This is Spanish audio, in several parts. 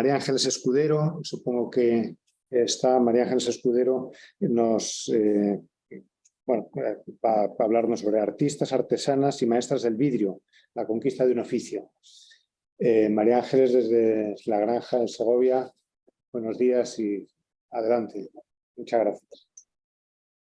María Ángeles Escudero, supongo que está María Ángeles Escudero, nos, eh, hablarnos sobre artistas, artesanas y maestras del vidrio, la conquista de un oficio. Eh, María Ángeles desde la granja de Segovia, buenos días y adelante. Muchas gracias.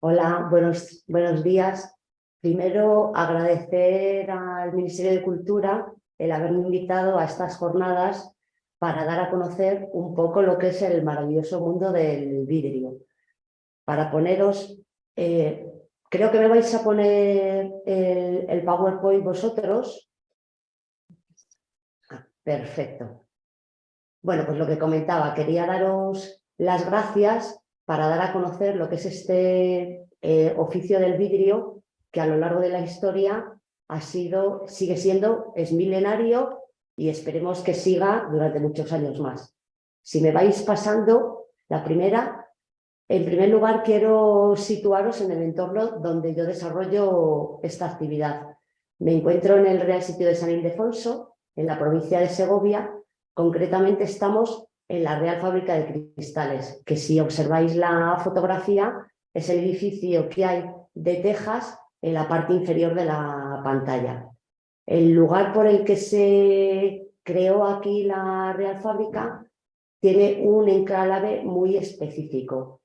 Hola, buenos, buenos días. Primero agradecer al Ministerio de Cultura el haberme invitado a estas jornadas para dar a conocer un poco lo que es el maravilloso mundo del vidrio. Para poneros, eh, creo que me vais a poner el, PowerPoint vosotros. Ah, perfecto. Bueno, pues lo que comentaba, quería daros las gracias para dar a conocer lo que es este eh, oficio del vidrio que a lo largo de la historia ha sido, sigue siendo, es milenario y esperemos que siga durante muchos años más. Si me vais pasando, la primera, en primer lugar quiero situaros en el entorno donde yo desarrollo esta actividad. Me encuentro en el Real Sitio de San Ildefonso, en la provincia de Segovia, concretamente estamos en la Real Fábrica de Cristales, que si observáis la fotografía es el edificio que hay de tejas en la parte inferior de la pantalla. El lugar por el que se creó aquí la Real Fábrica tiene un enclave muy específico.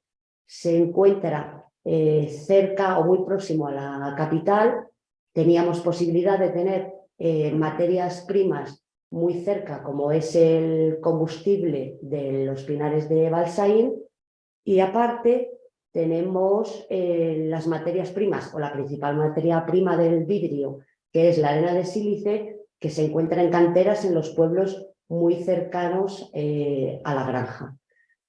Se encuentra eh, cerca o muy próximo a la capital. Teníamos posibilidad de tener eh, materias primas muy cerca, como es el combustible de los pinares de Balsaín, y aparte tenemos eh, las materias primas o la principal materia prima del vidrio que es la arena de sílice, que se encuentra en canteras en los pueblos muy cercanos eh, a la granja.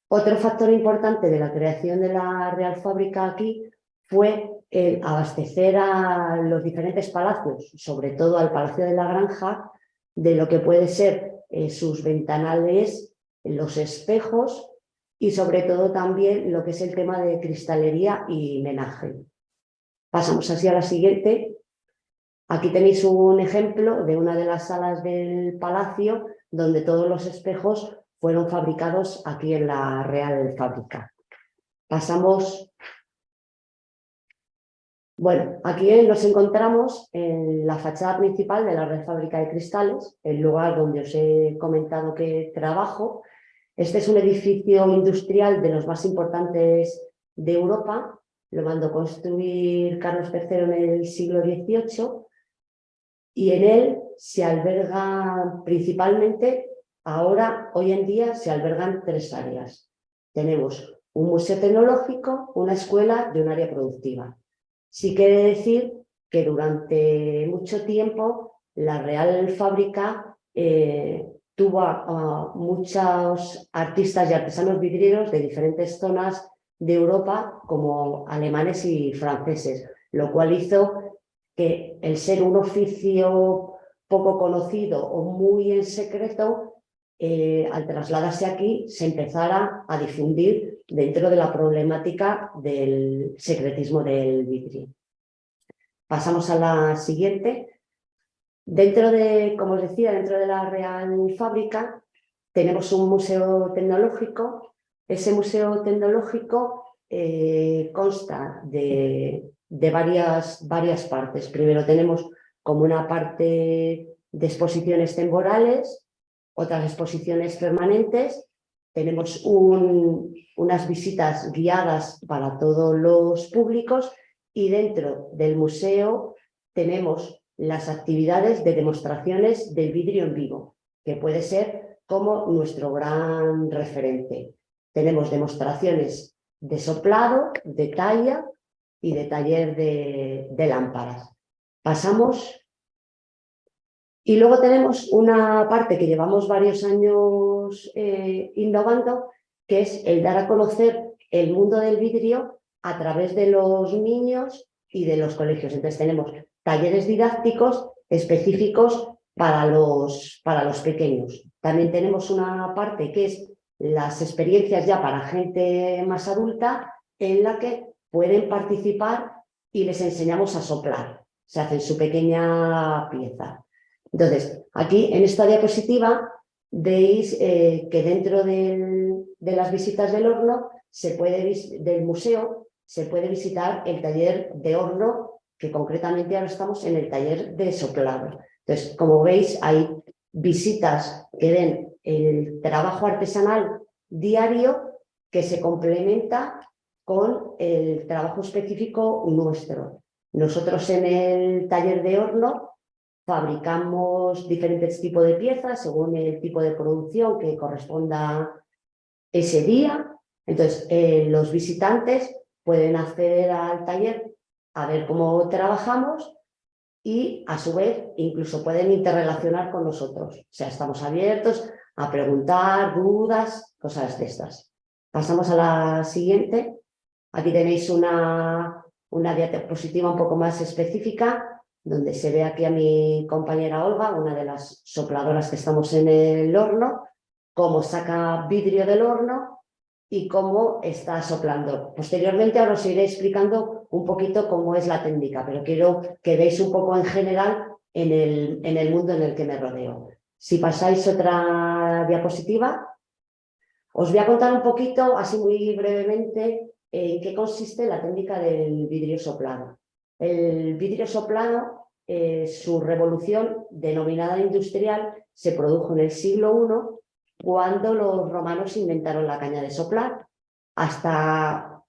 Otro factor importante de la creación de la Real Fábrica aquí fue el abastecer a los diferentes palacios, sobre todo al Palacio de la Granja, de lo que puede ser eh, sus ventanales, los espejos y sobre todo también lo que es el tema de cristalería y menaje. Pasamos así a la siguiente, Aquí tenéis un ejemplo de una de las salas del palacio donde todos los espejos fueron fabricados aquí en la Real Fábrica. Pasamos... Bueno, aquí nos encontramos en la fachada principal de la Real Fábrica de Cristales, el lugar donde os he comentado que trabajo. Este es un edificio industrial de los más importantes de Europa. Lo mandó construir Carlos III en el siglo XVIII y en él se alberga principalmente, ahora, hoy en día, se albergan tres áreas. Tenemos un museo tecnológico, una escuela y un área productiva. Sí quiere decir que durante mucho tiempo la Real Fábrica eh, tuvo a, muchos artistas y artesanos vidrieros de diferentes zonas de Europa, como alemanes y franceses, lo cual hizo que el ser un oficio poco conocido o muy en secreto, eh, al trasladarse aquí se empezara a difundir dentro de la problemática del secretismo del vidrio. Pasamos a la siguiente. Dentro de, como os decía, dentro de la Real Fábrica tenemos un museo tecnológico. Ese museo tecnológico eh, consta de varias partes. Primero tenemos como una parte de exposiciones temporales, otras exposiciones permanentes, tenemos unas visitas guiadas para todos los públicos y dentro del museo tenemos las actividades de demostraciones del vidrio en vivo, que puede ser como nuestro gran referente. Tenemos demostraciones de soplado, de talla, y de taller de, lámparas. Pasamos y luego tenemos una parte que llevamos varios años eh, innovando, que es el dar a conocer el mundo del vidrio a través de los niños y de los colegios. Entonces tenemos talleres didácticos específicos para los, para los pequeños. También tenemos una parte que es las experiencias ya para gente más adulta, en la que pueden participar y les enseñamos a soplar. Se hacen su pequeña pieza. Entonces, aquí en esta diapositiva veis eh, que dentro de las visitas del horno, se puede, del museo, se puede visitar el taller de horno, que concretamente ahora estamos en el taller de soplado. Entonces, como veis, hay visitas que ven el trabajo artesanal diario que se complementa con el trabajo específico nuestro. Nosotros en el taller de horno fabricamos diferentes tipos de piezas según el tipo de producción que corresponda ese día. Entonces, eh, los visitantes pueden acceder al taller a ver cómo trabajamos y a su vez incluso pueden interrelacionar con nosotros. O sea, estamos abiertos a preguntar, dudas, cosas de estas. Pasamos a la siguiente. Aquí tenéis una, una diapositiva un poco más específica donde se ve aquí a mi compañera Olga, una de las sopladoras que estamos en el horno, cómo saca vidrio del horno y cómo está soplando. Posteriormente ahora os iré explicando un poquito cómo es la técnica, pero quiero que veáis un poco en general en el, en el mundo en el que me rodeo. Si pasáis otra diapositiva, os voy a contar un poquito, así muy brevemente, en qué consiste la técnica del vidrio soplado. El vidrio soplado, eh, su revolución denominada industrial, se produjo en el siglo I cuando los romanos inventaron la caña de soplar. Hasta,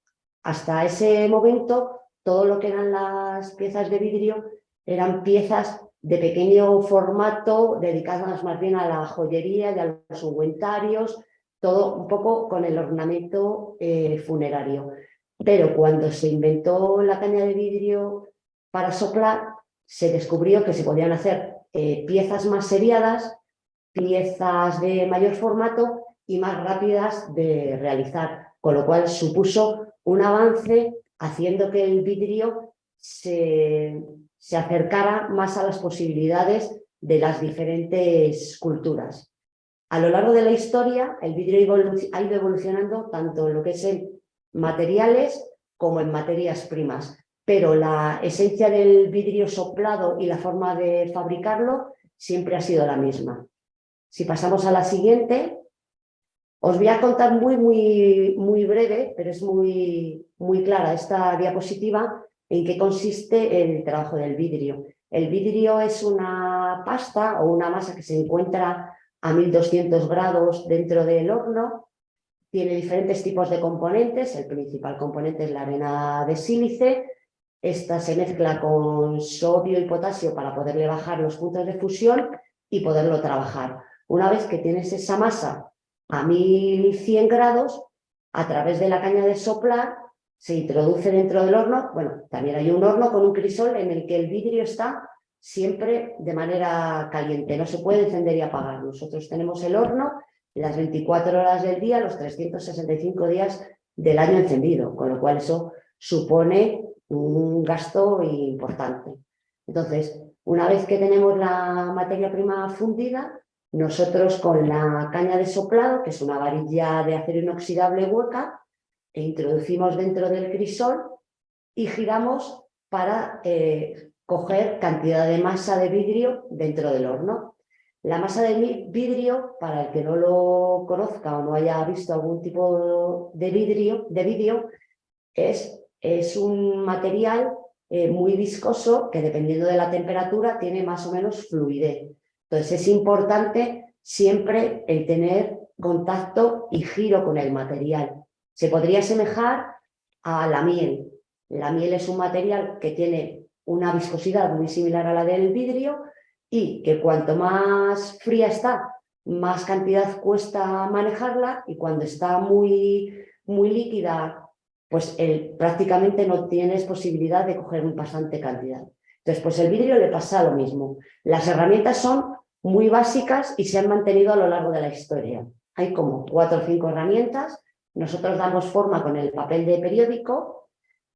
hasta ese momento, todo lo que eran las piezas de vidrio eran piezas de pequeño formato, dedicadas más bien a la joyería y a los ungüentarios, todo un poco con el ornamento eh, funerario. Pero cuando se inventó la caña de vidrio para soplar, se descubrió que se podían hacer eh, piezas más seriadas, piezas de mayor formato y más rápidas de realizar, con lo cual supuso un avance haciendo que el vidrio se, se acercara más a las posibilidades de las diferentes culturas. A lo largo de la historia, el vidrio ha ido evolucionando tanto en lo que es en materiales como en materias primas, pero la esencia del vidrio soplado y la forma de fabricarlo siempre ha sido la misma. Si pasamos a la siguiente, os voy a contar muy, muy, muy breve, pero es muy, muy clara esta diapositiva, en qué consiste el trabajo del vidrio. El vidrio es una pasta o una masa que se encuentra a 1200 grados dentro del horno, tiene diferentes tipos de componentes, el principal componente es la arena de sílice, esta se mezcla con sodio y potasio para poderle bajar los puntos de fusión y poderlo trabajar. Una vez que tienes esa masa a 1100 grados, a través de la caña de soplar, se introduce dentro del horno. Bueno, también hay un horno con un crisol en el que el vidrio está siempre de manera caliente, no se puede encender y apagar. Nosotros tenemos el horno las 24 horas del día, los 365 días del año encendido, con lo cual eso supone un gasto importante. Entonces, una vez que tenemos la materia prima fundida, nosotros con la caña de soplado, que es una varilla de acero inoxidable hueca, e introducimos dentro del crisol y giramos para eh, coger cantidad de masa de vidrio dentro del horno. La masa de vidrio, para el que no lo conozca o no haya visto algún tipo de vidrio, de vidrio es es un material eh, muy viscoso que dependiendo de la temperatura tiene más o menos fluidez. Entonces es importante siempre el tener contacto y giro con el material. Se podría asemejar a la miel. La miel es un material que tiene una viscosidad muy similar a la del vidrio y que cuanto más fría está, más cantidad cuesta manejarla y cuando está muy, muy líquida pues el, prácticamente no tienes posibilidad de coger bastante cantidad. Entonces, pues el vidrio le pasa lo mismo. Las herramientas son muy básicas y se han mantenido a lo largo de la historia. Hay como cuatro o cinco herramientas. Nosotros damos forma con el papel de periódico.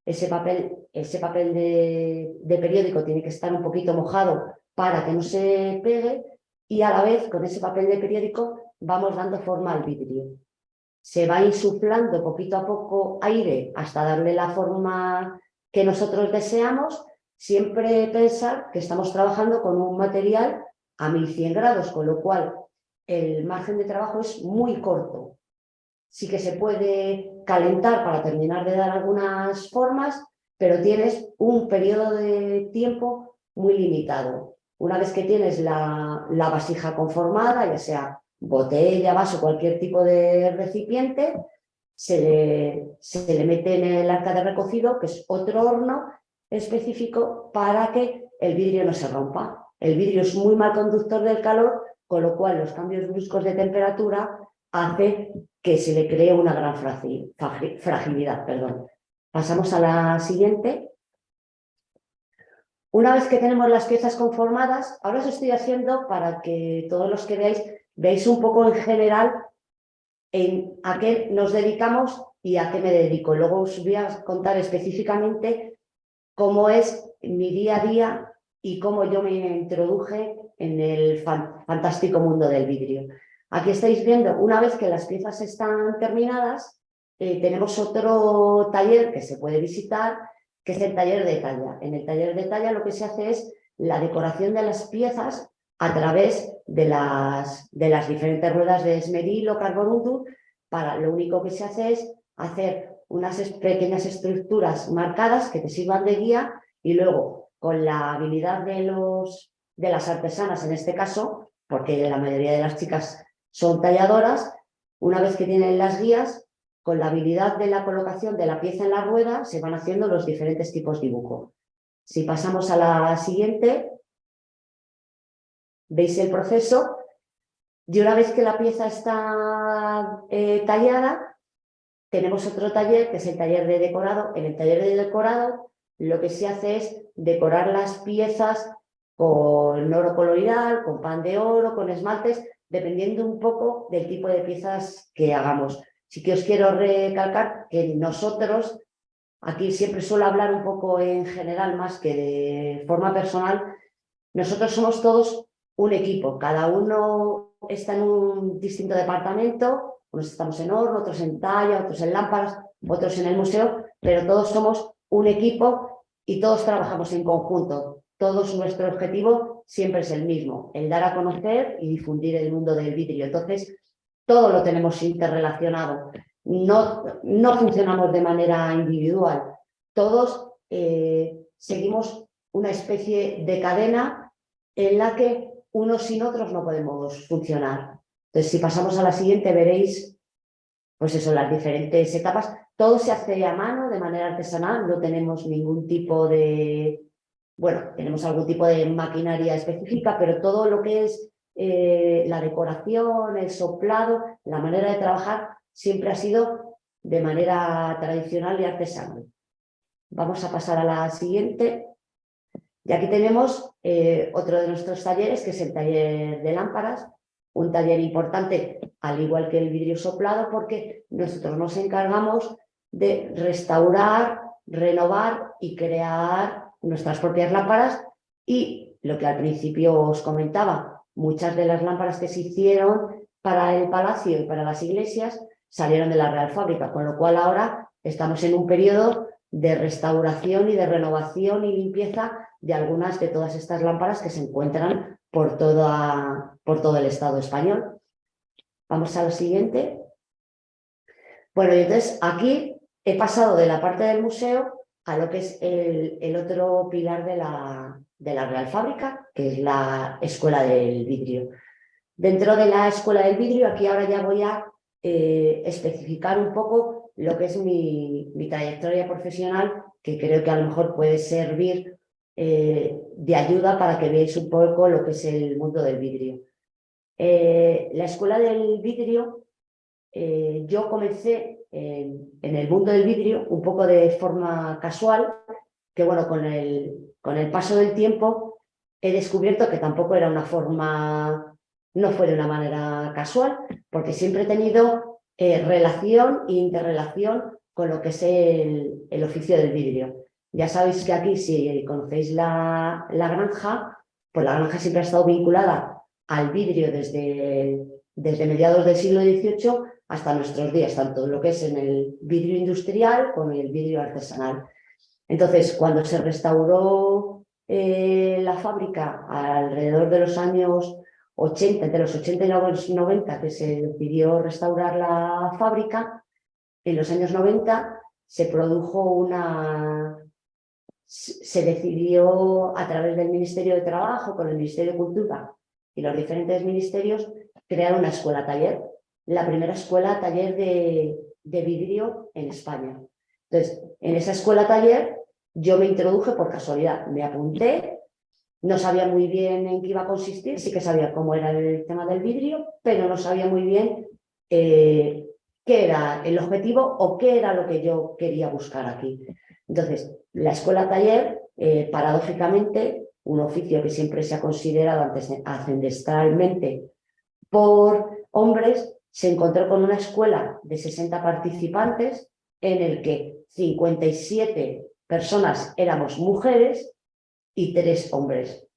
Ese papel, ese papel de, de periódico tiene que estar un poquito mojado para que no se pegue y a la vez con ese papel de periódico vamos dando forma al vidrio se va insuflando poquito a poco aire hasta darle la forma que nosotros deseamos, siempre pensar que estamos trabajando con un material a 1100 grados, con lo cual el margen de trabajo es muy corto. Sí que se puede calentar para terminar de dar algunas formas, pero tienes un periodo de tiempo muy limitado. Una vez que tienes la, la vasija conformada, ya sea botella, vaso, cualquier tipo de recipiente, se le, se le mete en el arca de recocido, que es otro horno específico para que el vidrio no se rompa. El vidrio es muy mal conductor del calor, con lo cual los cambios bruscos de temperatura hace que se le cree una gran fragilidad. Perdón. Pasamos a la siguiente. Una vez que tenemos las piezas conformadas, ahora os estoy haciendo para que todos los que veáis, veáis un poco en general en a qué nos dedicamos y a qué me dedico. Luego os voy a contar específicamente cómo es mi día a día y cómo yo me introduje en el fantástico mundo del vidrio. Aquí estáis viendo, una vez que las piezas están terminadas, eh, tenemos otro taller que se puede visitar, que es el taller de talla. En el taller de talla lo que se hace es la decoración de las piezas a través de las, de las diferentes ruedas de esmeril o. Para, lo único que se hace es hacer unas pequeñas estructuras marcadas que te sirvan de guía y luego con la habilidad de, los, de las artesanas en este caso, porque la mayoría de las chicas son talladoras, una vez que tienen las guías, con la habilidad de la colocación de la pieza en la rueda se van haciendo los diferentes tipos de dibujo. Si pasamos a la siguiente, veis el proceso y una vez que la pieza está eh, tallada, tenemos otro taller que es el taller de decorado. En el taller de decorado lo que se hace es decorar las piezas con oro coloidal, con pan de oro, con esmaltes, dependiendo un poco del tipo de piezas que hagamos. Sí que os quiero recalcar que nosotros, aquí siempre suelo hablar un poco en general más que de forma personal, nosotros somos todos un equipo, cada uno está en un distinto departamento, unos estamos en horno, otros en talla, otros en lámparas, otros en el museo, pero todos somos un equipo y todos trabajamos en conjunto. Todos nuestro objetivo siempre es el mismo, el dar a conocer y difundir el mundo del vidrio. Entonces, todo lo tenemos interrelacionado. No, no funcionamos de manera individual. Todos eh, seguimos una especie de cadena en la que unos sin otros no podemos funcionar. Entonces, si pasamos a la siguiente, veréis, pues eso, las diferentes etapas. Todo se hace a mano, de manera artesanal, no tenemos ningún tipo de... Bueno, tenemos algún tipo de maquinaria específica, pero todo lo que es eh, la decoración, el soplado, la manera de trabajar, siempre ha sido de manera tradicional y artesanal. Vamos a pasar a la siguiente. Y aquí tenemos eh, otro de nuestros talleres, que es el taller de lámparas, un taller importante, al igual que el vidrio soplado, porque nosotros nos encargamos de restaurar, renovar y crear nuestras propias lámparas y lo que al principio os comentaba, muchas de las lámparas que se hicieron para el palacio y para las iglesias salieron de la Real Fábrica, con lo cual ahora estamos en un periodo de restauración y de renovación y limpieza de algunas de todas estas lámparas que se encuentran por, toda, por todo el Estado español. Vamos a lo siguiente. Bueno, entonces aquí he pasado de la parte del museo a lo que es el, otro pilar de la, de la Real Fábrica, que es la Escuela del Vidrio. Dentro de la Escuela del Vidrio, aquí ahora ya voy a eh, especificar un poco lo que es mi, mi, trayectoria profesional, que creo que a lo mejor puede servir eh, de ayuda para que veáis un poco lo que es el mundo del vidrio. Eh, la escuela del vidrio, yo comencé en, el mundo del vidrio un poco de forma casual, que bueno, con el, con el paso del tiempo he descubierto que tampoco era una forma no fue de una manera casual, porque siempre he tenido eh, relación e interrelación con lo que es el, oficio del vidrio. Ya sabéis que aquí, si conocéis la, la, granja, pues la granja siempre ha estado vinculada al vidrio desde, desde mediados del siglo XVIII hasta nuestros días, tanto lo que es en el vidrio industrial como en el vidrio artesanal. Entonces, cuando se restauró eh, la fábrica alrededor de los años 80, entre los 80 y los 90 que se decidió restaurar la fábrica, en los años 90 se produjo una... se decidió a través del Ministerio de Trabajo, con el Ministerio de Cultura y los diferentes ministerios, crear una escuela taller, la primera escuela taller de, vidrio en España. Entonces, en esa escuela taller yo me introduje por casualidad, me apunté, no sabía muy bien en qué iba a consistir, sí que sabía cómo era el tema del vidrio, pero no sabía muy bien eh, qué era el objetivo o qué era lo que yo quería buscar aquí. Entonces, la escuela taller, eh, paradójicamente, un oficio que siempre se ha considerado ancestralmente por hombres, se encontró con una escuela de 60 participantes en el que 57 personas éramos mujeres y tres hombres.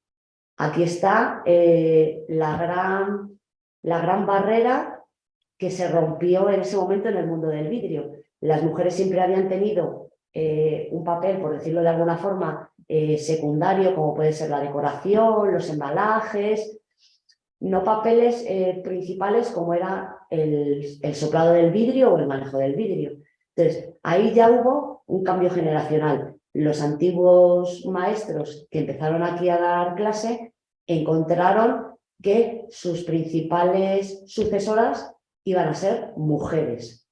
Aquí está eh, la, gran, la gran barrera que se rompió en ese momento en el mundo del vidrio. Las mujeres siempre habían tenido eh, un papel, por decirlo de alguna forma, eh, secundario, como puede ser la decoración, los embalajes, no papeles principales como era el, el soplado del vidrio o el manejo del vidrio. Entonces, ahí ya hubo un cambio generacional. Los antiguos maestros que empezaron aquí a dar clase encontraron que sus principales sucesoras iban a ser mujeres.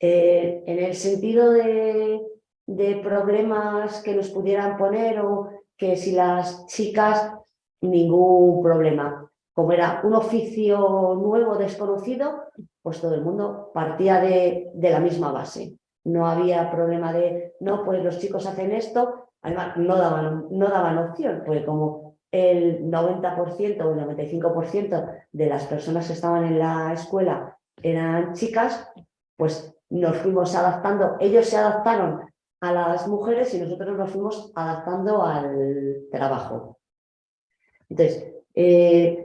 Eh, en el sentido de, de problemas que nos pudieran poner o que si las chicas, ningún problema. Como era un oficio nuevo, desconocido, pues todo el mundo partía de, la misma base. No había problema de, no, pues los chicos hacen esto, además no daban, no daban opción, porque como el 90% o el 95% de las personas que estaban en la escuela eran chicas, pues nos fuimos adaptando, ellos se adaptaron a las mujeres y nosotros nos fuimos adaptando al trabajo. Entonces, eh,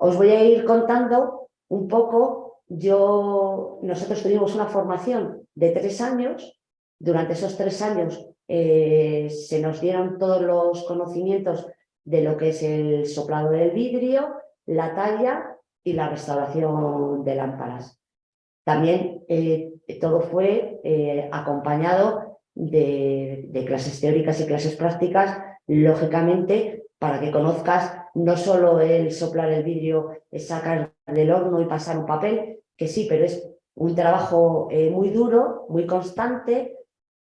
os voy a ir contando un poco yo, nosotros tuvimos una formación de tres años. Durante esos tres años eh, se nos dieron todos los conocimientos de lo que es el soplado del vidrio, la talla y la restauración de lámparas. También eh, todo fue eh, acompañado de, de clases teóricas y clases prácticas, lógicamente, para que conozcas no solo el soplar el vidrio, es sacar del horno y pasar un papel, que sí, pero es un trabajo eh, muy duro, muy constante,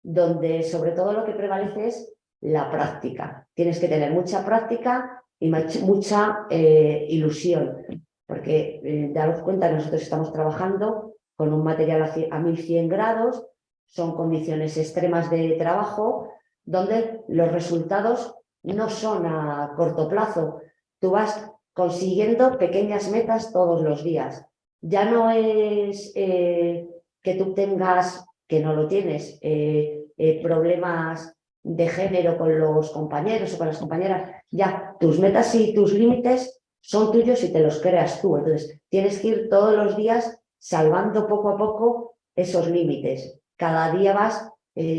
donde sobre todo lo que prevalece es la práctica. Tienes que tener mucha práctica y mucha eh, ilusión, porque eh, daros cuenta que nosotros estamos trabajando con un material a 1100 grados, son condiciones extremas de trabajo, donde los resultados no son a corto plazo. Tú vas consiguiendo pequeñas metas todos los días ya no es eh, que tú tengas, que no lo tienes, eh, eh, problemas de género con los compañeros o con las compañeras, ya tus metas y tus límites son tuyos y te los creas tú. Entonces, tienes que ir todos los días salvando poco a poco esos límites. Cada día vas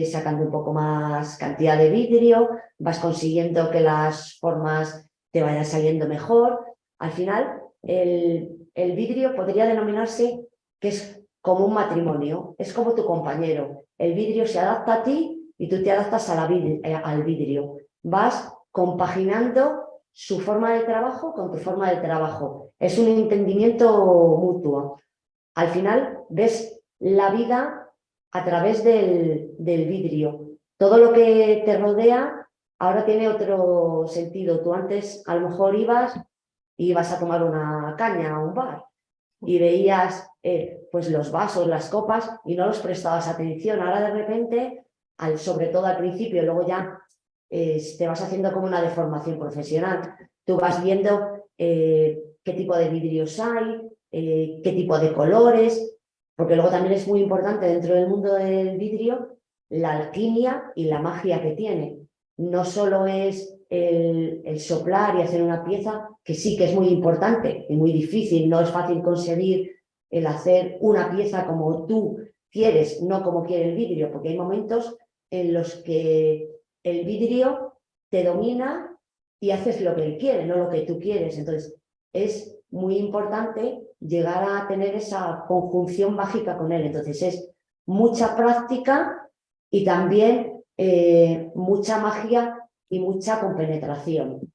sacando un poco más cantidad de vidrio, vas consiguiendo que las formas te vayan saliendo mejor. Al final, el, el vidrio podría denominarse que es como un matrimonio, es como tu compañero. El vidrio se adapta a ti y tú te adaptas eh, al vidrio. Vas compaginando su forma de trabajo con tu forma de trabajo. Es un entendimiento mutuo. Al final ves la vida a través del, del vidrio. Todo lo que te rodea ahora tiene otro sentido. Tú antes a lo mejor ibas y ibas a tomar una caña a un bar y veías eh, pues los vasos, las copas y no los prestabas atención. Ahora de repente, al, sobre todo al principio, luego ya eh, te vas haciendo como una deformación profesional. Tú vas viendo eh, qué tipo de vidrios hay, qué tipo de colores, porque luego también es muy importante dentro del mundo del vidrio la alquimia y la magia que tiene. No solo es el, soplar y hacer una pieza, que sí que es muy importante y muy difícil, no es fácil conseguir el hacer una pieza como tú quieres, no como quiere el vidrio, porque hay momentos en los que el vidrio te domina y haces lo que él quiere, no lo que tú quieres. Entonces, es muy importante llegar a tener esa conjunción mágica con él. Entonces es mucha práctica y también eh, mucha magia y mucha compenetración.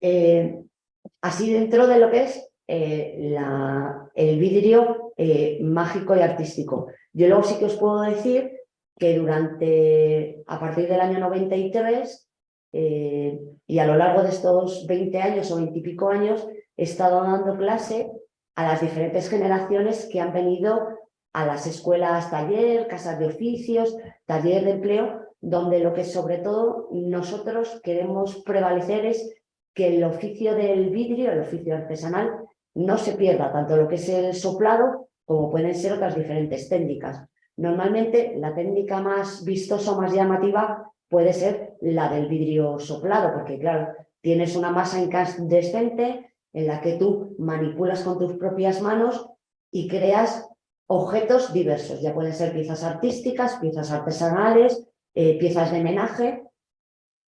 Eh, así dentro de lo que es eh, el vidrio mágico y artístico. Yo luego sí que os puedo decir que durante, a partir del año 93 y a lo largo de estos 20 años o 20 y pico años, he estado dando clase a las diferentes generaciones que han venido a las escuelas taller, casas de oficios, taller de empleo, donde lo que sobre todo nosotros queremos prevalecer es que el oficio del vidrio, el oficio artesanal, no se pierda, tanto lo que es el soplado como pueden ser otras diferentes técnicas. Normalmente la técnica más vistosa o más llamativa puede ser la del vidrio soplado, porque claro, tienes una masa incandescente en la que tú manipulas con tus propias manos y creas objetos diversos. Ya pueden ser piezas artísticas, piezas artesanales, eh, piezas de menaje.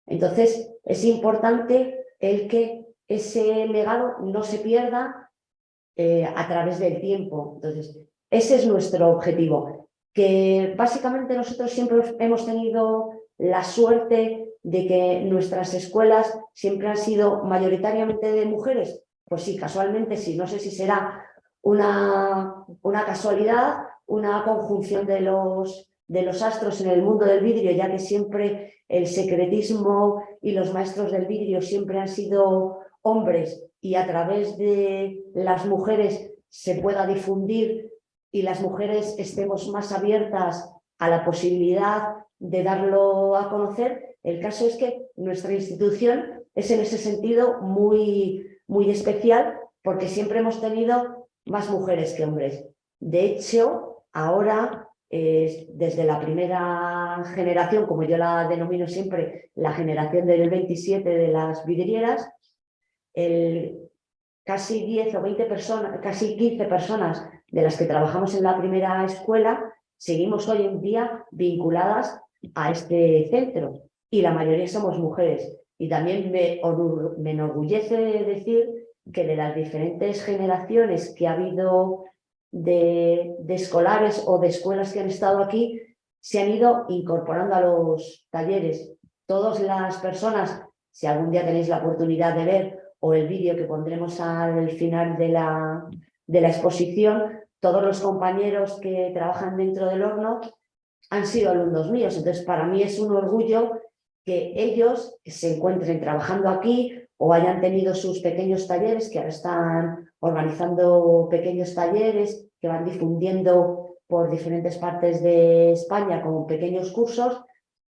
Entonces, es importante el que ese legado no se pierda eh, a través del tiempo. Entonces, ese es nuestro objetivo. Que básicamente nosotros siempre hemos tenido la suerte de que nuestras escuelas siempre han sido mayoritariamente de mujeres. Pues sí, casualmente sí, no sé si será una, una casualidad, una conjunción de los, de los astros en el mundo del vidrio, ya que siempre el secretismo y los maestros del vidrio siempre han sido hombres y a través de las mujeres se pueda difundir y las mujeres estemos más abiertas a la posibilidad de darlo a conocer. El caso es que nuestra institución es en ese sentido muy, muy especial porque siempre hemos tenido más mujeres que hombres. De hecho, ahora, desde la primera generación, como yo la denomino siempre, la generación del 27 de las vidrieras, el, casi 10 o 20 personas, casi 15 personas de las que trabajamos en la primera escuela, seguimos hoy en día vinculadas a este centro y la mayoría somos mujeres. Y también me, me enorgullece decir que de las diferentes generaciones que ha habido de, escolares o de escuelas que han estado aquí, se han ido incorporando a los talleres. Todas las personas, si algún día tenéis la oportunidad de ver o el vídeo que pondremos al final de la, de la exposición, todos los compañeros que trabajan dentro del horno han sido alumnos míos. Entonces, para mí es un orgullo que ellos se encuentren trabajando aquí o hayan tenido sus pequeños talleres, que ahora están organizando pequeños talleres que van difundiendo por diferentes partes de España con pequeños cursos.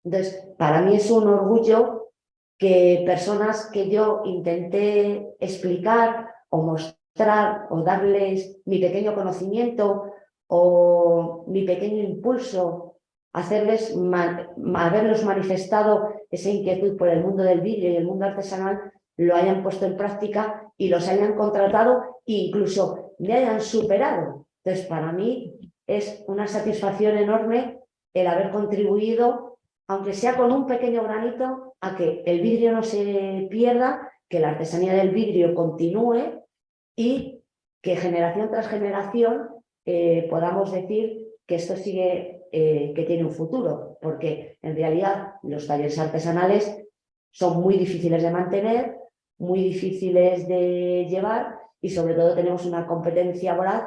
Entonces, para mí es un orgullo que personas que yo intenté explicar o mostrar o darles mi pequeño conocimiento o mi pequeño impulso, hacerles, haberlos manifestado esa inquietud por el mundo del vídeo y el mundo artesanal, lo hayan puesto en práctica y los hayan contratado e incluso me hayan superado. Entonces, para mí es una satisfacción enorme el haber contribuido, aunque sea con un pequeño granito, a que el vidrio no se pierda, que la artesanía del vidrio continúe y que generación tras generación eh, podamos decir que esto sigue, eh, que tiene un futuro, porque en realidad los talleres artesanales son muy difíciles de mantener, muy difíciles de llevar y sobre todo tenemos una competencia voraz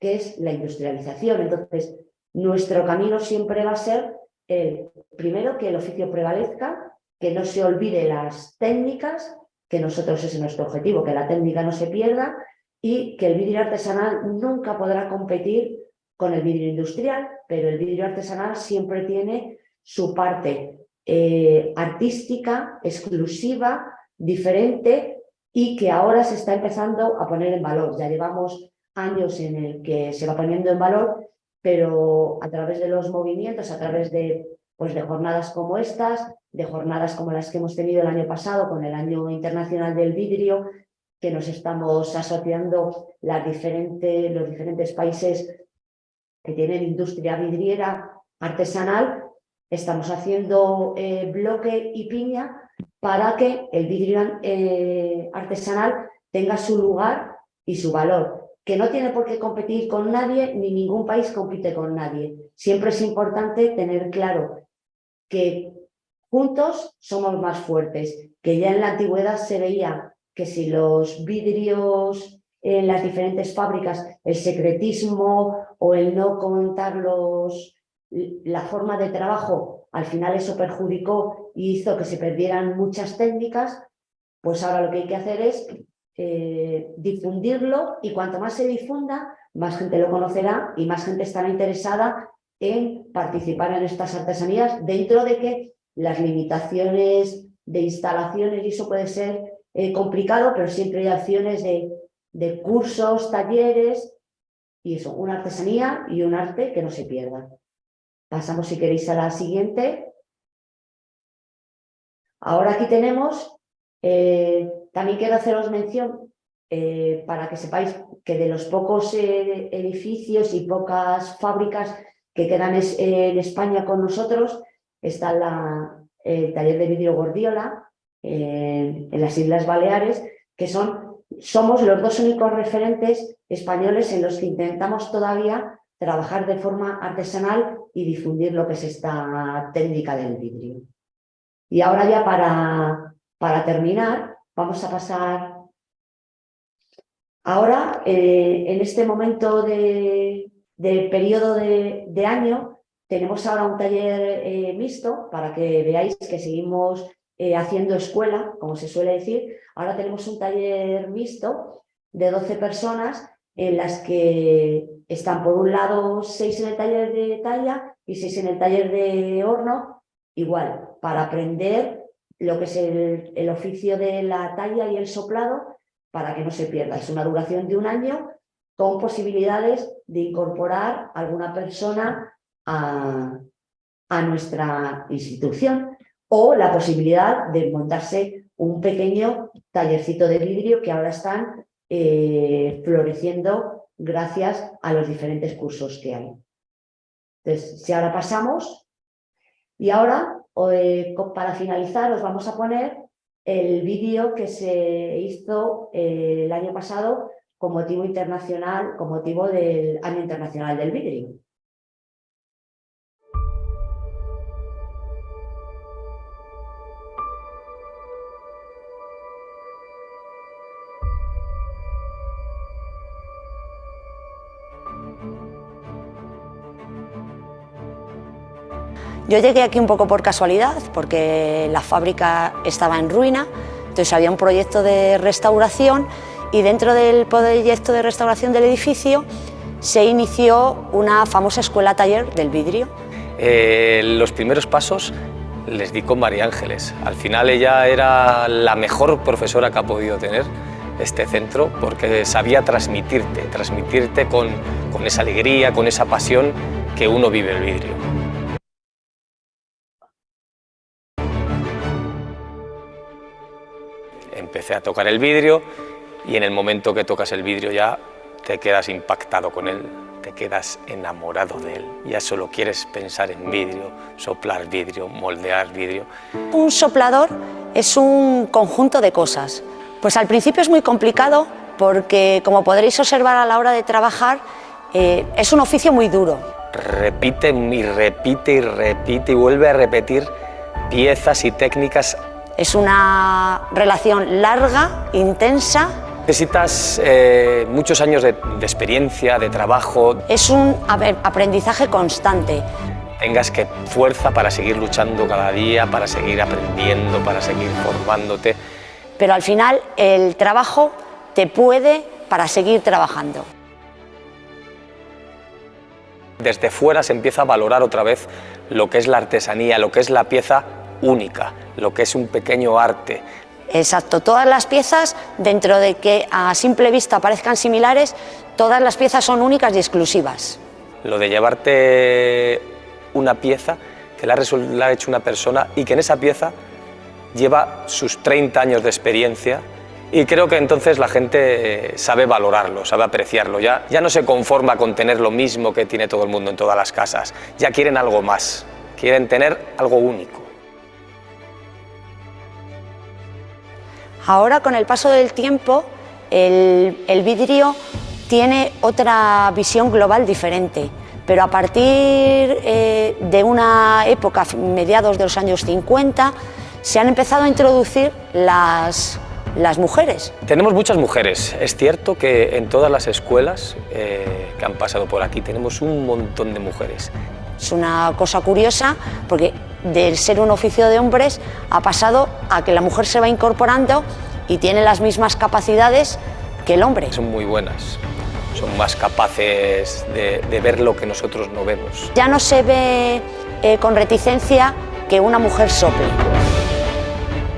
que es la industrialización. Entonces, nuestro camino siempre va a ser, el, primero, que el oficio prevalezca, que no se olvide las técnicas, que nosotros es nuestro objetivo, que la técnica no se pierda y que el vidrio artesanal nunca podrá competir con el vidrio industrial, pero el vidrio artesanal siempre tiene su parte eh, artística, exclusiva, diferente y que ahora se está empezando a poner en valor. Ya llevamos años en el que se va poniendo en valor, pero a través de los movimientos, a través de, pues de jornadas como estas, de jornadas como las que hemos tenido el año pasado con el Año Internacional del Vidrio, que nos estamos asociando los diferentes países que tienen industria vidriera artesanal, estamos haciendo eh, bloque y piña para que el vidrio eh, artesanal tenga su lugar y su valor, que no tiene por qué competir con nadie, ni ningún país compite con nadie. Siempre es importante tener claro que juntos somos más fuertes, que ya en la antigüedad se veía que si los vidrios en las diferentes fábricas, el secretismo o el no contar los, la forma de trabajo, al final eso perjudicó y hizo que se perdieran muchas técnicas, pues ahora lo que hay que hacer es eh, difundirlo y cuanto más se difunda, más gente lo conocerá y más gente estará interesada en participar en estas artesanías dentro de que las limitaciones de instalaciones y eso puede ser eh, complicado, pero siempre hay acciones de, de cursos, talleres y eso, una artesanía y un arte que no se pierda. Pasamos si queréis a la siguiente. Ahora aquí tenemos, eh, también quiero haceros mención eh, para que sepáis que de los pocos eh, edificios y pocas fábricas que quedan en España con nosotros, está la, el taller de vidrio Gordiola en las Islas Baleares, que son, somos los dos únicos referentes españoles en los que intentamos todavía trabajar de forma artesanal y difundir lo que es esta técnica del vidrio. Y ahora ya para, para terminar, vamos a pasar... Ahora, eh, en este momento de, periodo de, año, tenemos ahora un taller eh, mixto para que veáis que seguimos eh, haciendo escuela, como se suele decir. Ahora tenemos un taller mixto de 12 personas en las que están por un lado seis en el taller de talla y seis en el taller de horno, igual, para aprender lo que es el, oficio de la talla y el soplado para que no se pierda. Es una duración de un año con posibilidades de incorporar alguna persona a, a nuestra institución o la posibilidad de montarse un pequeño tallercito de vidrio que ahora están eh, floreciendo gracias a los diferentes cursos que hay. Entonces, si ahora pasamos, y ahora, eh, para finalizar, os vamos a poner el vídeo que se hizo eh, el año pasado con motivo internacional, con motivo del Año Internacional del Vidrio. Yo llegué aquí un poco por casualidad, porque la fábrica estaba en ruina, entonces había un proyecto de restauración y dentro del proyecto de restauración del edificio se inició una famosa escuela taller del vidrio. Eh, los primeros pasos les di con María Ángeles. Al final ella era la mejor profesora que ha podido tener este centro porque sabía transmitirte, transmitirte con, con esa alegría, con esa pasión que uno vive el vidrio. Empecé a tocar el vidrio y en el momento que tocas el vidrio ya te quedas impactado con él, te quedas enamorado de él, ya solo quieres pensar en vidrio, soplar vidrio, moldear vidrio. Un soplador es un conjunto de cosas. Pues al principio es muy complicado porque, como podréis observar a la hora de trabajar, eh, es un oficio muy duro. Repite y repite y repite y vuelve a repetir piezas y técnicas es una relación larga, intensa. Necesitas eh, muchos años de, experiencia, de trabajo. Es un aprendizaje constante. Tengas que fuerza para seguir luchando cada día, para seguir aprendiendo, para seguir formándote. Pero al final el trabajo te puede para seguir trabajando. Desde fuera se empieza a valorar otra vez lo que es la artesanía, lo que es la pieza única, lo que es un pequeño arte. Exacto, todas las piezas, dentro de que a simple vista parezcan similares, todas las piezas son únicas y exclusivas. Lo de llevarte una pieza que la ha hecho una persona y que en esa pieza lleva sus 30 años de experiencia y creo que entonces la gente eh, sabe valorarlo, sabe apreciarlo, ya, ya no se conforma con tener lo mismo que tiene todo el mundo en todas las casas, ya quieren algo más, quieren tener algo único. Ahora, con el paso del tiempo, el, el vidrio tiene otra visión global diferente, pero a partir eh, de una época, mediados de los años 50, se han empezado a introducir las, las mujeres. Tenemos muchas mujeres. Es cierto que en todas las escuelas eh, que han pasado por aquí tenemos un montón de mujeres. Es una cosa curiosa porque de ser un oficio de hombres ha pasado a que la mujer se va incorporando y tiene las mismas capacidades que el hombre. Son muy buenas, son más capaces de, de ver lo que nosotros no vemos. Ya no se ve eh, con reticencia que una mujer sople.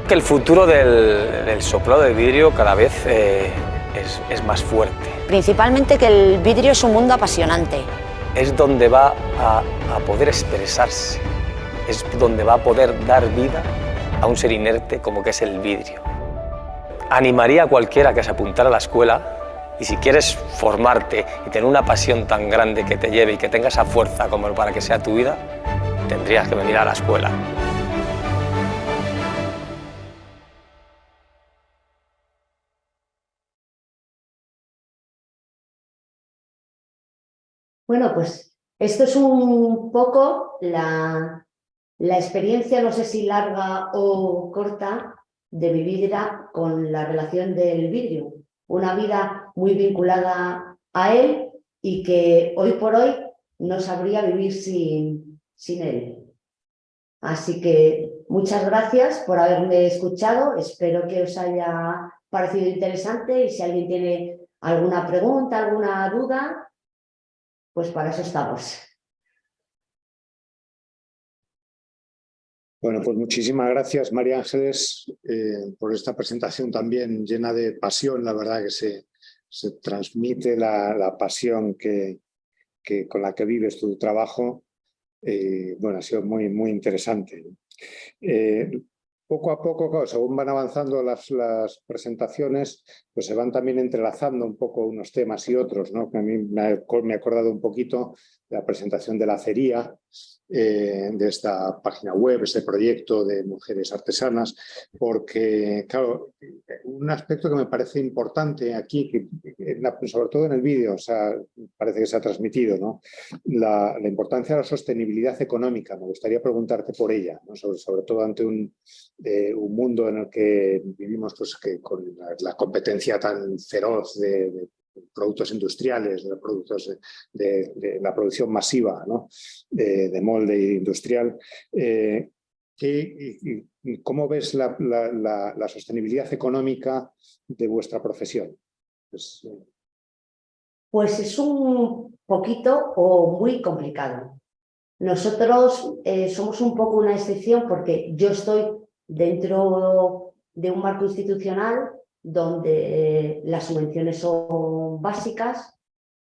Que el futuro del, del soplado de vidrio cada vez eh, es, es más fuerte. Principalmente que el vidrio es un mundo apasionante. Es donde va a, a poder expresarse, es donde va a poder dar vida a un ser inerte como que es el vidrio. Animaría a cualquiera que se apuntara a la escuela y si quieres formarte y tener una pasión tan grande que te lleve y que tenga esa fuerza como para que sea tu vida, tendrías que venir a la escuela. Bueno, pues esto es un poco la, la experiencia, no sé si larga o corta, de mi vida con la relación del vidrio. Una vida muy vinculada a él y que hoy por hoy no sabría vivir sin, sin él. Así que muchas gracias por haberme escuchado. Espero que os haya parecido interesante y si alguien tiene alguna pregunta, alguna duda, pues para eso estamos. Bueno, pues muchísimas gracias, María Ángeles, eh, por esta presentación también llena de pasión. La verdad que se, se transmite la, la pasión que, que, con la que vives tu trabajo. Eh, bueno, ha sido muy, muy interesante. Eh, poco a poco, según van avanzando las, las, presentaciones, pues se van también entrelazando un poco unos temas y otros, ¿no? Que a mí me ha, me ha acordado un poquito la presentación de la acería, eh, de esta página web, este proyecto de mujeres artesanas, porque, claro, un aspecto que me parece importante aquí, que, sobre todo en el vídeo, o sea, parece que se ha transmitido, ¿no? La, importancia de la sostenibilidad económica, me gustaría preguntarte por ella, sobre, todo ante un, eh, un, mundo en el que vivimos pues, que con la, competencia tan feroz de productos industriales, de productos de, la producción masiva de, de, molde industrial. Eh, ¿qué, ¿Cómo ves la, sostenibilidad económica de vuestra profesión? Pues, eh... pues es un poquito o muy complicado. Nosotros eh, somos un poco una excepción porque yo estoy dentro de un marco institucional donde las subvenciones son básicas,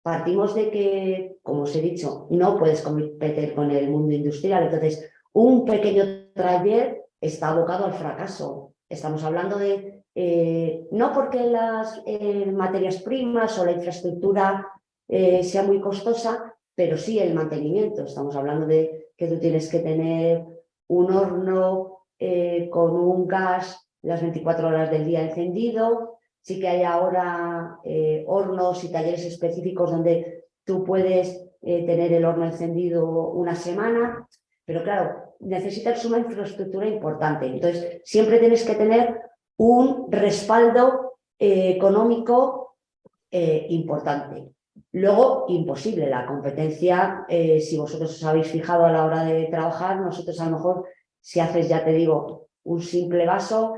partimos de que, como os he dicho, no puedes competir con el mundo industrial. Entonces, un pequeño taller está abocado al fracaso. Estamos hablando de, eh, no porque las eh, materias primas o la infraestructura eh, sea muy costosa, pero sí el mantenimiento. Estamos hablando de que tú tienes que tener un horno eh, con un gas las 24 horas del día encendido. Sí que hay ahora eh, hornos y talleres específicos donde tú puedes eh, tener el horno encendido una semana, pero claro, necesitas una infraestructura importante. Entonces, siempre tienes que tener un respaldo eh, económico importante. Luego, imposible, la competencia, si vosotros os habéis fijado a la hora de trabajar, nosotros a lo mejor, si haces, ya te digo, un simple vaso,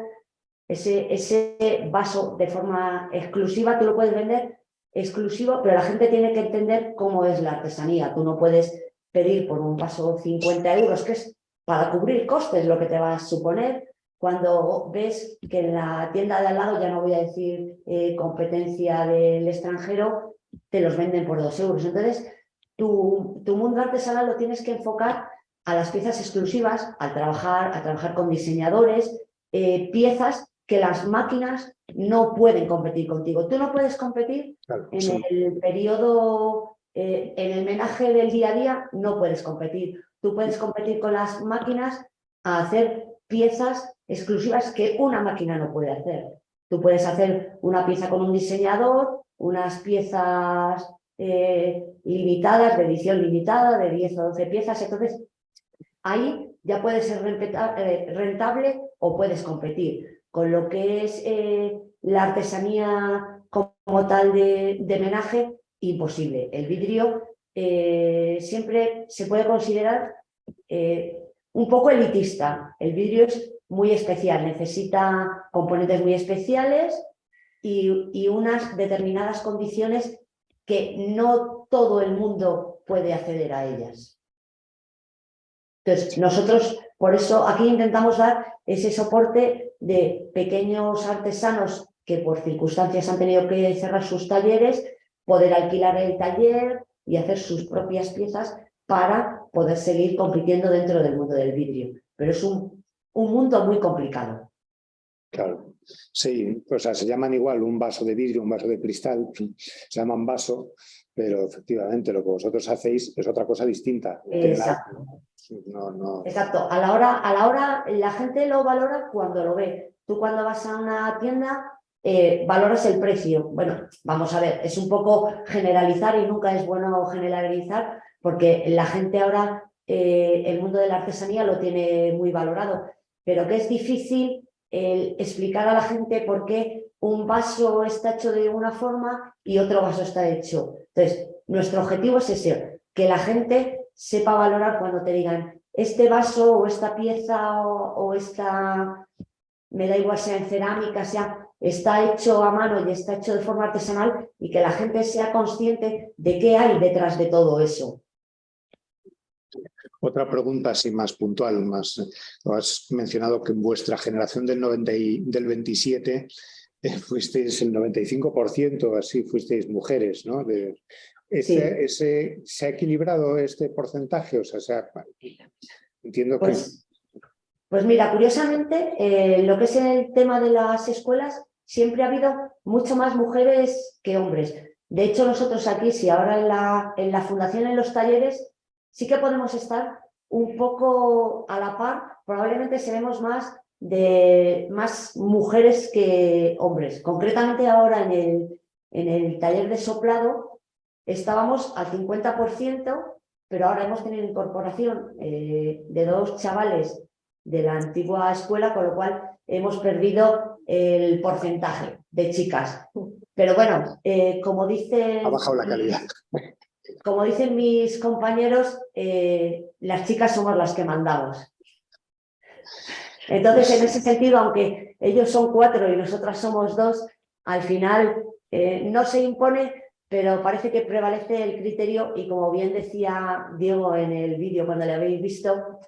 ese, ese vaso de forma exclusiva, tú lo puedes vender exclusivo, pero la gente tiene que entender cómo es la artesanía. Tú no puedes pedir por un vaso 50 euros, que es para cubrir costes lo que te va a suponer, cuando ves que en la tienda de al lado, ya no voy a decir eh, competencia del extranjero, te los venden por dos euros. Entonces, tu, tu mundo artesanal lo tienes que enfocar a las piezas exclusivas, al trabajar, a trabajar con diseñadores, eh, piezas que las máquinas no pueden competir contigo. Tú no puedes competir claro, en sí. el periodo, eh, en el menaje del día a día, no puedes competir. Tú puedes competir con las máquinas a hacer piezas exclusivas que una máquina no puede hacer. Tú puedes hacer una pieza con un diseñador, unas piezas eh, limitadas, de edición limitada, de 10 o 12 piezas, entonces ahí ya puede ser eh, rentable o puedes competir. Con lo que es eh, la artesanía como tal de, menaje, imposible. El vidrio siempre se puede considerar un poco elitista. El vidrio es muy especial, necesita componentes muy especiales y, unas determinadas condiciones que no todo el mundo puede acceder a ellas. Entonces, nosotros por eso aquí intentamos dar ese soporte de pequeños artesanos que por circunstancias han tenido que cerrar sus talleres, poder alquilar el taller y hacer sus propias piezas para poder seguir compitiendo dentro del mundo del vidrio. Pero es un, un mundo muy complicado. Claro, sí, o sea, se llaman igual un vaso de vidrio, un vaso de cristal, se llaman vaso, pero efectivamente lo que vosotros hacéis es otra cosa distinta. Exacto. Exacto, a la, hora, a la hora la gente lo valora cuando lo ve. Tú cuando vas a una tienda eh, valoras el precio. Bueno, vamos a ver, es un poco generalizar y nunca es bueno generalizar porque la gente ahora, eh, el mundo de la artesanía lo tiene muy valorado, pero que es difícil explicar a la gente por qué un vaso está hecho de una forma y otro vaso está hecho. Entonces, nuestro objetivo es ese, que la gente sepa valorar cuando te digan este vaso o esta pieza o, o esta, me da igual sea en cerámica, sea está hecho a mano y está hecho de forma artesanal y que la gente sea consciente de qué hay detrás de todo eso. Otra pregunta así más puntual, más, has mencionado que en vuestra generación del, 90 del 27 eh, fuisteis el 95%, así fuisteis mujeres, ¿no? De, ese, ese, ¿Se ha equilibrado este porcentaje? O sea, entiendo que... Pues, pues mira, curiosamente, eh, lo que es el tema de las escuelas, siempre ha habido mucho más mujeres que hombres. De hecho, nosotros aquí, si ahora en la, en la fundación, en los talleres, sí que podemos estar un poco a la par, probablemente seremos más de más mujeres que hombres. Concretamente ahora en el, en el taller de soplado estábamos al 50%, pero ahora hemos tenido incorporación eh, de dos chavales de la antigua escuela, con lo cual hemos perdido el porcentaje de chicas. Pero bueno, eh, como dice... Ha bajado la calidad como dicen mis compañeros, eh, las chicas somos las que mandamos. Entonces, en ese sentido, aunque ellos son cuatro y nosotras somos dos, al final eh, no se impone, pero parece que prevalece el criterio y como bien decía Diego en el vídeo cuando le habéis visto,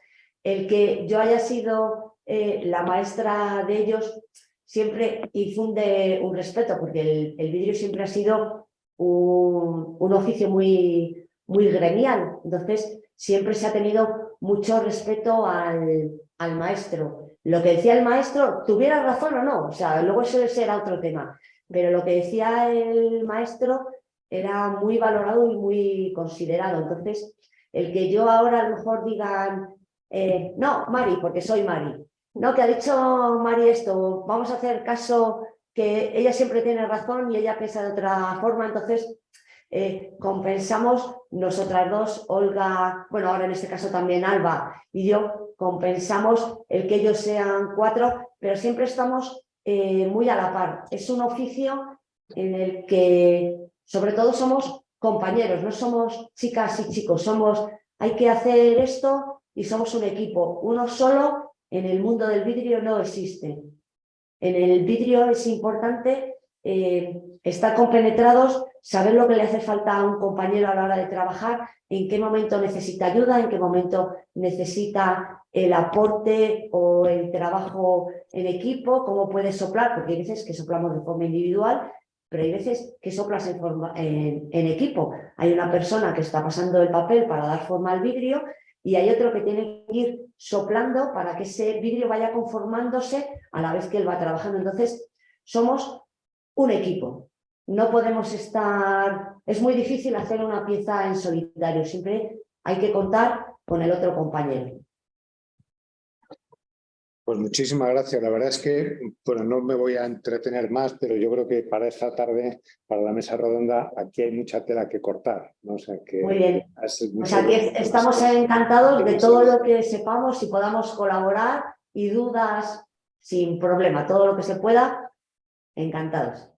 el que yo haya sido eh, la maestra de ellos siempre infunde un respeto, porque el, el vídeo siempre ha sido un, oficio muy, muy gremial. Entonces, siempre se ha tenido mucho respeto al, al, maestro. Lo que decía el maestro, tuviera razón o no, o sea, luego eso será otro tema, pero lo que decía el maestro era muy valorado y muy considerado. Entonces, el que yo ahora a lo mejor digan, eh, no, Mari, porque soy Mari, no, que ha dicho Mari esto, vamos a hacer caso que ella siempre tiene razón y ella piensa de otra forma, entonces eh, compensamos nosotras dos, Olga, bueno, ahora en este caso también Alba y yo, compensamos el que ellos sean cuatro, pero siempre estamos eh, muy a la par. Es un oficio en el que sobre todo somos compañeros, no somos chicas y chicos, somos, hay que hacer esto y somos un equipo. Uno solo en el mundo del vidrio no existe. En el vidrio es importante eh, estar compenetrados, saber lo que le hace falta a un compañero a la hora de trabajar, en qué momento necesita ayuda, en qué momento necesita el aporte o el trabajo en equipo, cómo puede soplar, porque hay veces que soplamos de forma individual, pero hay veces que soplas en, equipo. Hay una persona que está pasando el papel para dar forma al vidrio y hay otro que tiene que ir soplando para que ese vidrio vaya conformándose a la vez que él va trabajando. Entonces, somos un equipo. No podemos estar... Es muy difícil hacer una pieza en solitario. Siempre hay que contar con el otro compañero. Pues muchísimas gracias. La verdad es que, bueno, no me voy a entretener más, pero yo creo que para esta tarde, para la mesa redonda, aquí hay mucha tela que cortar. ¿no? O sea que Muy bien. Pues aquí es- estamos encantados de todo lo que sepamos y podamos colaborar y dudas sin problema, todo lo que se pueda, encantados.